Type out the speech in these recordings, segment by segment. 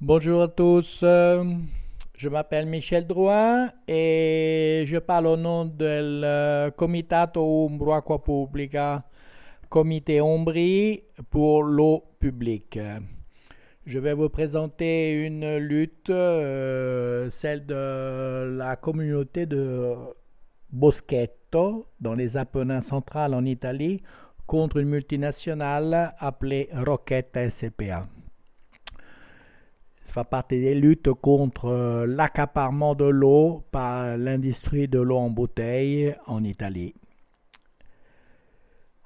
Bonjour à tous, euh, je m'appelle Michel Drouin et je parle au nom del Comitato Umbro Acqua comité Ombri pour l'eau publique. Je vais vous présenter une lutte, euh, celle de la communauté de Boschetto, dans les Apennins centrales en Italie, contre une multinationale appelée Rocchetta SPA. Fait partie des luttes contre l'accaparement de l'eau par l'industrie de l'eau en bouteille en Italie.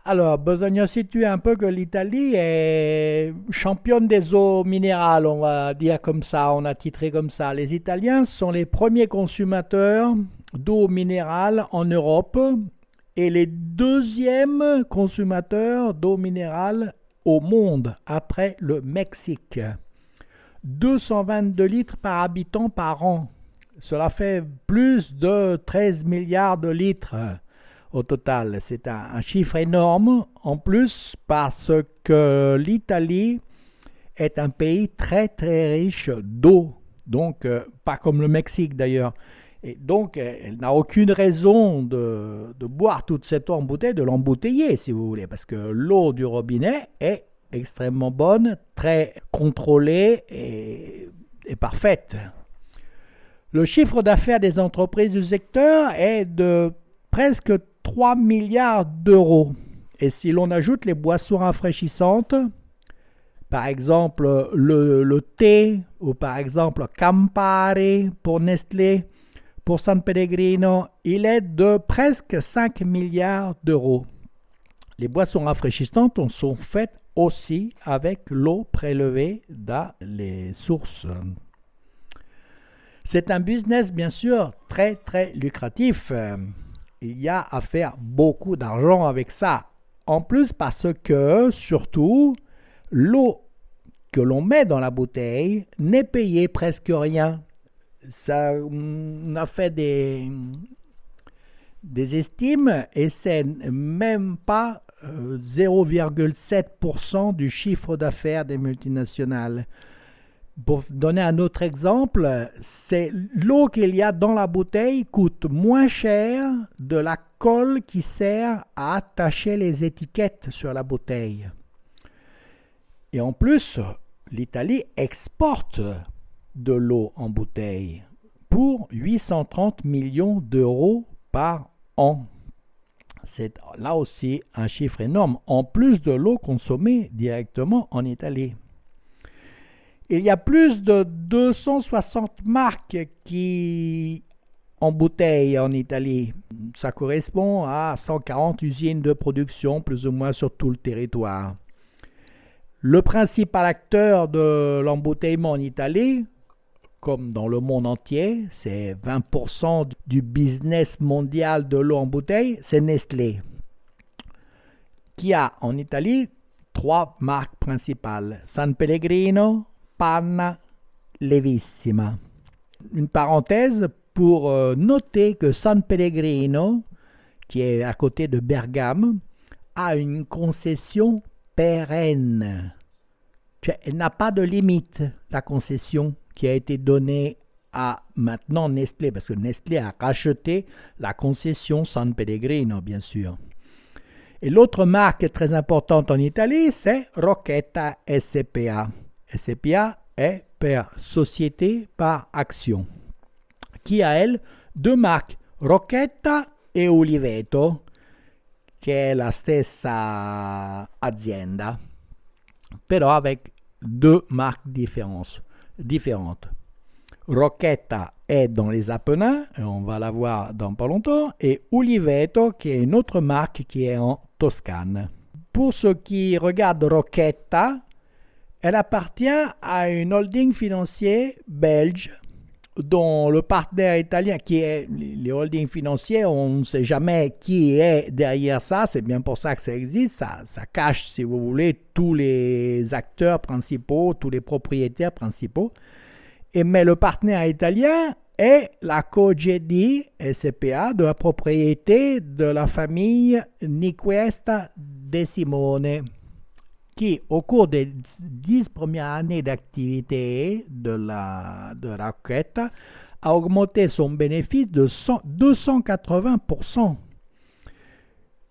Alors, besoin situer un peu que l'Italie est championne des eaux minérales, on va dire comme ça, on a titré comme ça. Les Italiens sont les premiers consommateurs d'eau minérale en Europe et les deuxièmes consommateurs d'eau minérale au monde après le Mexique. 222 litres par habitant par an. Cela fait plus de 13 milliards de litres au total. C'est un, chiffre énorme en plus parce que l'Italie est un pays très très riche d'eau. Donc, euh, pas comme le Mexique d'ailleurs. Et donc, elle n'a aucune raison de, boire toute cette eau en bouteille, de l'embouteiller si vous voulez, parce que l'eau du robinet est extrêmement bonne, très contrôlée et, parfaite. Le chiffre d'affaires des entreprises du secteur est de presque 3 milliards d'euros. Et si l'on ajoute les boissons rafraîchissantes, par exemple le, thé ou par exemple Campari pour Nestlé, pour San Pellegrino, il est de presque 5 milliards d'euros. Les boissons rafraîchissantes sont faites aussi avec l'eau prélevée dans les sources. C'est un business bien sûr très très lucratif il y a à faire beaucoup d'argent avec ça. En plus parce que, surtout, l'eau que l'on met dans la bouteille n'est payée presque rien. Ça, on a fait des, des estimes et c'est même pas 0,7% euh, du chiffre d'affaires des multinationales. Pour donner un autre exemple, c'est l'eau qu'il y a dans la bouteille coûte moins cher de la colle qui sert à attacher les étiquettes sur la bouteille. Et en plus, l'Italie exporte de l'eau en bouteille pour 830 millions d'euros par an. C'est là aussi un chiffre énorme, en plus de l'eau consommée directement en Italie. Il y a plus de 260 marques qui embouteillent en Italie. Ça correspond à 140 usines de production plus ou moins sur tout le territoire. Le principal acteur de l'embouteillement en Italie, comme dans le monde entier, c'est 20% du business mondial de l'eau en bouteille, c'est Nestlé, qui a en Italie trois marques principales, San Pellegrino, panna levissima. Une parenthèse pour euh, noter que San Pellegrino, qui est à côté de Bergame, a une concession pérenne. Elle n'a pas de limite, la concession qui a été donnée à maintenant Nestlé, parce que Nestlé a racheté la concession San Pellegrino, bien sûr. Et l'autre marque très importante en Italie, c'est Rocchetta SPA. SPA est per société par action, qui a elle deux marques, Rocchetta et Oliveto, che è la stessa azienda, però avec deux marques différentes. Différentes. Rocchetta est dans les Apennins, on va la voir dans pas longtemps, et Oliveto qui est une autre marque qui est en Toscane. Pour ceux qui regardent Rocchetta, elle appartient à une holding financier belge dont le partenaire italien, qui est les holdings financiers, on ne sait jamais qui est derrière ça, c'est bien pour ça que ça existe, ça, ça cache, si vous voulez, tous les acteurs principaux, tous les propriétaires principaux. Et, mais le partenaire italien est la Cogedi SPA de la propriété de la famille Niquesta De Simone qui, au cours des dix premières années d'activité de la, de Roquette, a augmenté son bénéfice de 280%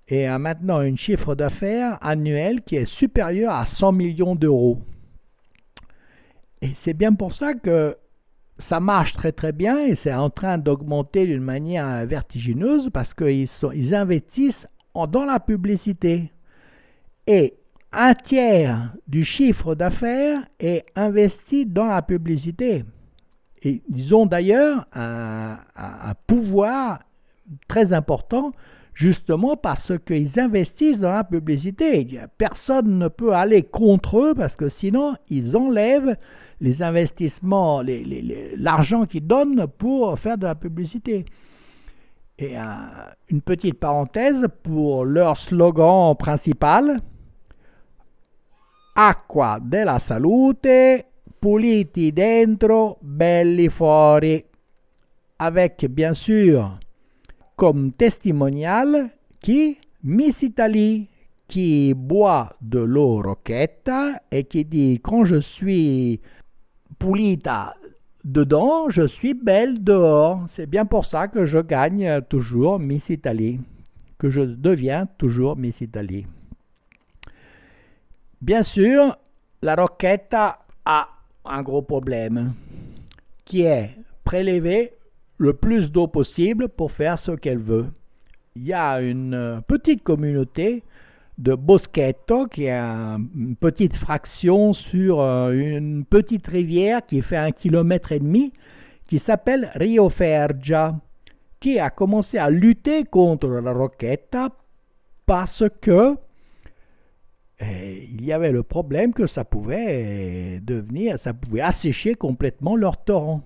et a maintenant un chiffre d'affaires annuel qui est supérieur à 100 millions d'euros. Et c'est bien pour ça que ça marche très très bien et c'est en train d'augmenter d'une manière vertigineuse parce qu'ils ils investissent dans la publicité. Et un tiers du chiffre d'affaires est investi dans la publicité. Ils ont d'ailleurs un, pouvoir très important justement parce qu'ils investissent dans la publicité. Personne ne peut aller contre eux parce que sinon ils enlèvent les investissements, l'argent qu'ils donnent pour faire de la publicité. Et une petite parenthèse pour leur slogan principal, Acqua della salute, puliti dentro, belli fuori. Avec bien sûr comme testimonial qui Miss Italie qui boit de l'eau roquetta et qui dit quand je suis pulita dedans, je suis belle dehors. C'est bien pour ça que je gagne toujours Miss Italie, que je deviens toujours Miss Italie. Bien sûr, la roquette a un gros problème, qui est prélever le plus d'eau possible pour faire ce qu'elle veut. Il y a une petite communauté de Boschetto, qui est une petite fraction sur euh, une petite rivière qui fait un kilomètre et demi, qui s'appelle Rio Fergia, qui a commencé à lutter contre la Rocchetta parce que eh, il y avait le problème que ça pouvait devenir, ça pouvait assécher complètement leur torrent.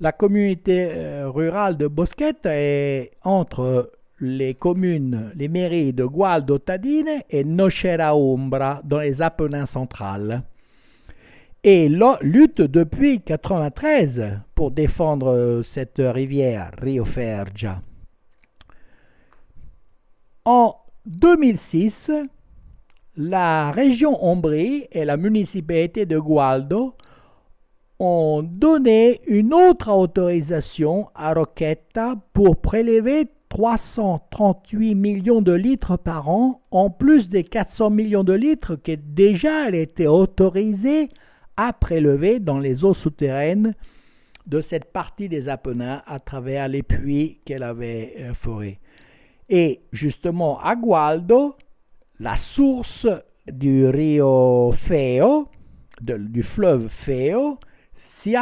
La communauté euh, rurale de Boschetta est entre les communes, les mairies de Gualdo Tadine et Nocera Umbra dans les Apennins centrales. Et lutte depuis 1993 pour défendre euh, cette rivière, Rio Fergia. En 2006, la région Ombrie et la municipalité de Gualdo ont donné une autre autorisation à Roquetta pour prélever 338 millions de litres par an, en plus des 400 millions de litres qui déjà étaient autorisés à prélever dans les eaux souterraines de cette partie des Apennins à travers les puits qu'elle avait euh, forés. Et justement, à Gualdo, la source du Rio Feo, du fleuve Feo, s'y,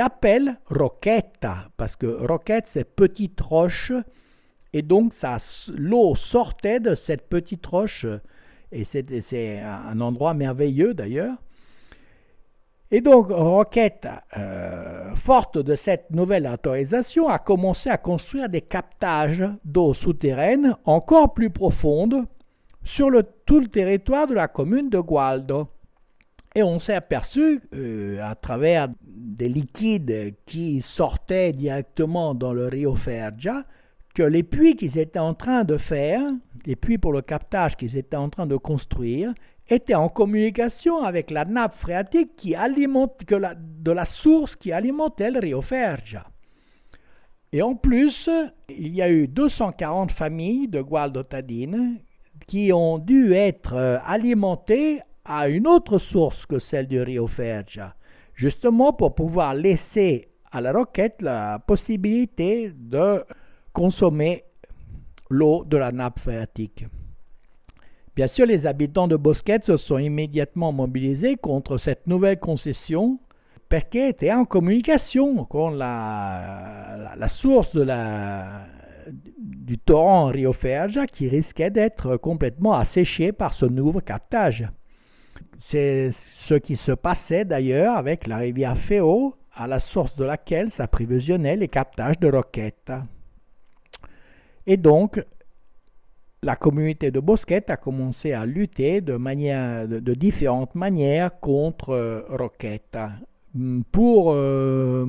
appelle Roquetta, parce que Roquette, c'est petite roche et donc, l'eau sortait de cette petite roche, et c'est un endroit merveilleux d'ailleurs. Et donc, Roquette, euh, forte de cette nouvelle autorisation, a commencé à construire des captages d'eau souterraine encore plus profondes sur tout le territoire de la commune de Gualdo. Et on s'est aperçu, euh, à travers des liquides qui sortaient directement dans le Rio Fergia, que les puits qu'ils étaient en train de faire, les puits pour le captage qu'ils étaient en train de construire, étaient en communication avec la nappe phréatique qui alimente, que de la source qui alimentait le Rio Fergia. Et en plus, il y a eu 240 familles de Gualdotadine qui ont dû être euh, alimentées à une autre source que celle du Rio Fergia, justement pour pouvoir laisser à la roquette la possibilité de consommer l'eau de la nappe phréatique. Bien sûr, les habitants de Bosquet se sont immédiatement mobilisés contre cette nouvelle concession parce qu'ils étaient en communication avec la, la, source de la, du torrent Rio Ferja qui risquait d'être complètement asséché par ce nouveau captage. C'est ce qui se passait d'ailleurs avec la rivière Feo, à la source de laquelle s'approvisionnait les captages de roquettes. Et donc, la communauté de Bosquet a commencé à lutter de, manière, de, différentes manières contre euh, Roquette. Pour euh,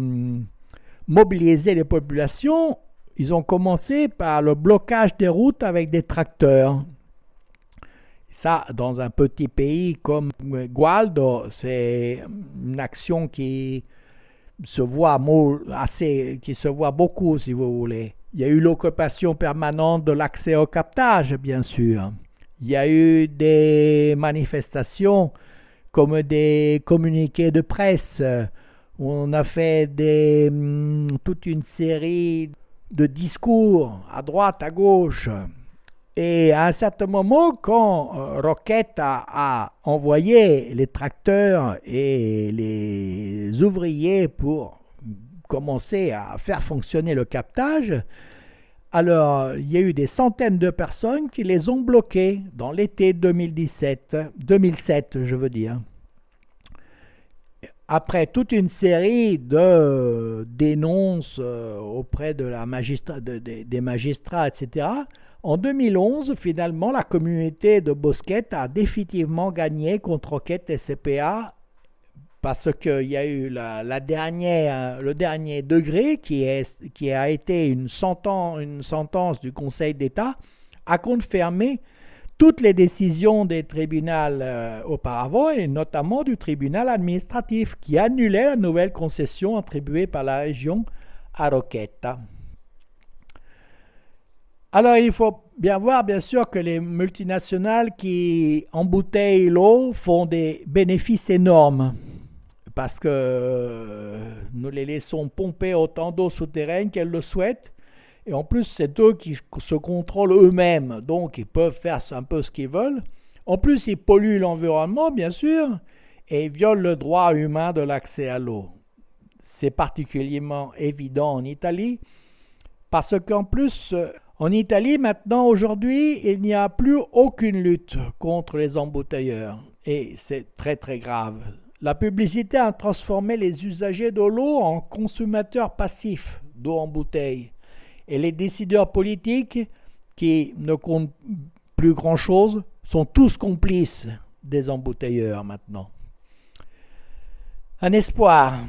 mobiliser les populations, ils ont commencé par le blocage des routes avec des tracteurs. Ça, dans un petit pays comme Gualdo, c'est une action qui se voit assez, qui se voit beaucoup, si vous voulez. Il y a eu l'occupation permanente de l'accès au captage, bien sûr. Il y a eu des manifestations comme des communiqués de presse. On a fait hum, toute une série de discours à droite, à gauche. Et à un certain moment, quand euh, Roquette a, envoyé les tracteurs et les ouvriers pour commencer à faire fonctionner le captage, alors il y a eu des centaines de personnes qui les ont bloqués dans l'été 2017, 2007, je veux dire. Après toute une série de dénonces euh, auprès des magistrats, etc., en 2011, finalement, la communauté de Bosquet a définitivement gagné contre Roquette et CPA parce qu'il y a eu le dernier degré qui a été une sentence, une sentence du Conseil d'État a confirmé toutes les décisions des tribunaux euh, auparavant et notamment du tribunal administratif qui annulait la nouvelle concession attribuée par la région à Roquette. Alors, il faut bien voir, bien sûr, que les multinationales qui embouteillent l'eau font des bénéfices énormes parce que euh, nous les laissons pomper autant d'eau souterraine qu'elles le souhaitent. Et en plus, c'est eux qui se contrôlent eux-mêmes, donc ils peuvent faire un peu ce qu'ils veulent. En plus, ils polluent l'environnement, bien sûr, et ils violent le droit humain de l'accès à l'eau. C'est particulièrement évident en Italie, parce qu'en plus, euh, en Italie, maintenant, aujourd'hui, il n'y a plus aucune lutte contre les embouteilleurs. Et c'est très très grave. La publicité a transformé les usagers de l'eau en consommateurs passifs d'eau en bouteille. Et les décideurs politiques, qui ne comptent plus grand-chose, sont tous complices des embouteilleurs maintenant. Un espoir.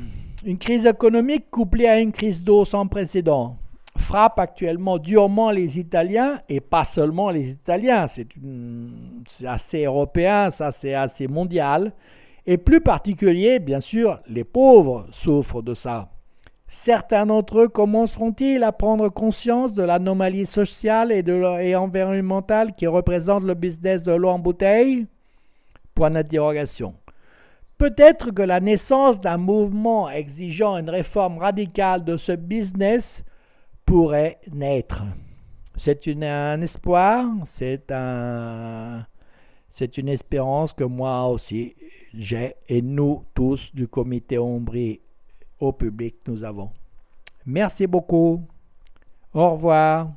Une crise économique couplée à une crise d'eau sans précédent frappe actuellement durement les Italiens et pas seulement les Italiens. C'est assez européen, ça c'est assez mondial. Et plus particulier, bien sûr, les pauvres souffrent de ça. Certains d'entre eux commenceront-ils à prendre conscience de l'anomalie sociale et, de, et environnementale qui représente le business de l'eau en bouteille? Point d'interrogation. Peut-être que la naissance d'un mouvement exigeant une réforme radicale de ce business pourrait naître. C'est un espoir, c'est un, c'est une espérance que moi aussi j'ai et nous tous du comité Ombri au public nous avons. Merci beaucoup. Au revoir.